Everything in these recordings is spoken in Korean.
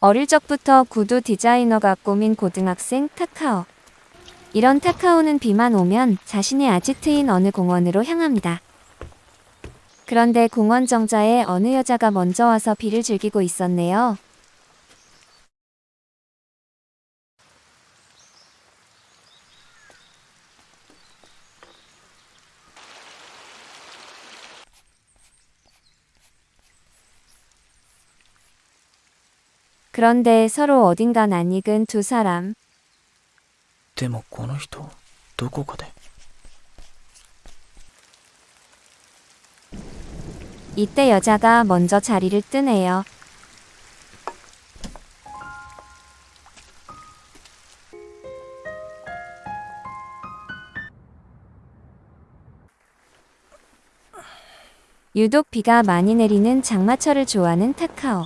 어릴 적부터 구두 디자이너가 꿈인 고등학생 타카오. 이런 타카오는 비만 오면 자신의 아지트인 어느 공원으로 향합니다. 그런데 공원 정자에 어느 여자가 먼저 와서 비를 즐기고 있었네요. 그런데 서로 어딘가 낯익은 두 사람. でもこの人どこかで 이때 여자가 먼저 자리를 뜨네요. 유독 비가 많이 내리는 장마철을 좋아하는 타카오.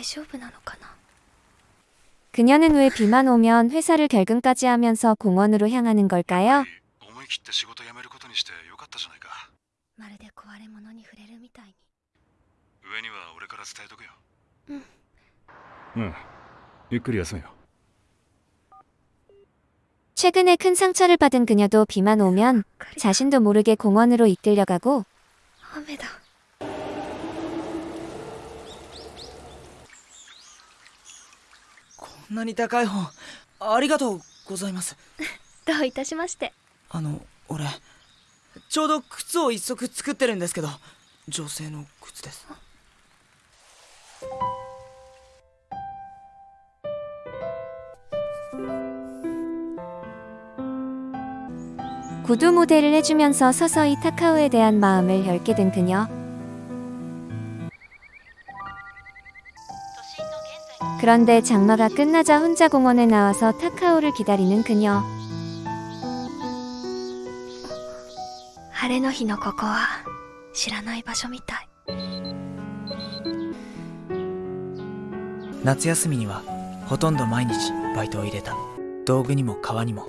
大丈夫なのかな 그녀는 왜 비만 오면 회사를 결근까지 하면서 공원으로 향하는 걸까요? 思い切って仕事辞めることにしてよかったじゃないかまるで壊れ物に触れるみたいに上には俺から伝えとくようんゆっくり休めよ 최근에 큰 상처를 받은 그녀도 비만 오면 자신도 모르게 공원으로 이끌려가고 雨だ なに高い本ありがとうございますどういたしましてあの俺ちょうど靴を一足作ってるんですけど女性の靴です 구두 모델을 해주면서 서서히 타카오에 대한 마음을 열게 된 그녀. 그런데 장마가 끝나자 혼자 공원에 나와서 타카오를 기다리는 그녀. 晴れの日のここは知らない場所みたい夏休みにはほとんど毎日バイトを入れた道具にも革にも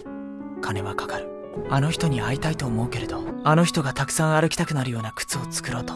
金はかかるあの人に会いたいと思うけれどあの人がたくさん歩きたくなるような靴を作ろうと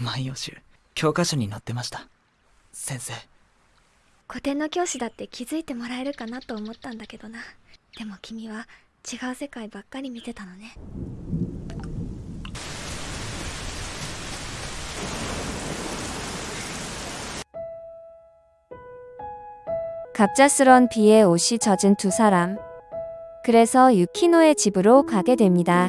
万葉集教科書に載ってました先生 古典の教師だって気づいてもらえるかなと思ったんだけどなでも君は違う世界ばっかり見てたのね 갑작스런 비에 옷이 젖은 두 사람. 그래서 유키노의 집으로 가게 됩니다.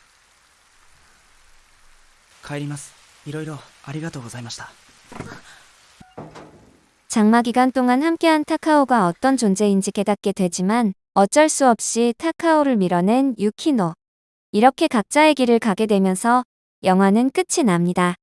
帰りますいろいろありがとうございました 장마 기간 동안 함께한 타카오가 어떤 존재인지 깨닫게 되지만 어쩔 수 없이 타카오를 밀어낸 유키노. 이렇게 각자의 길을 가게 되면서 영화는 끝이 납니다.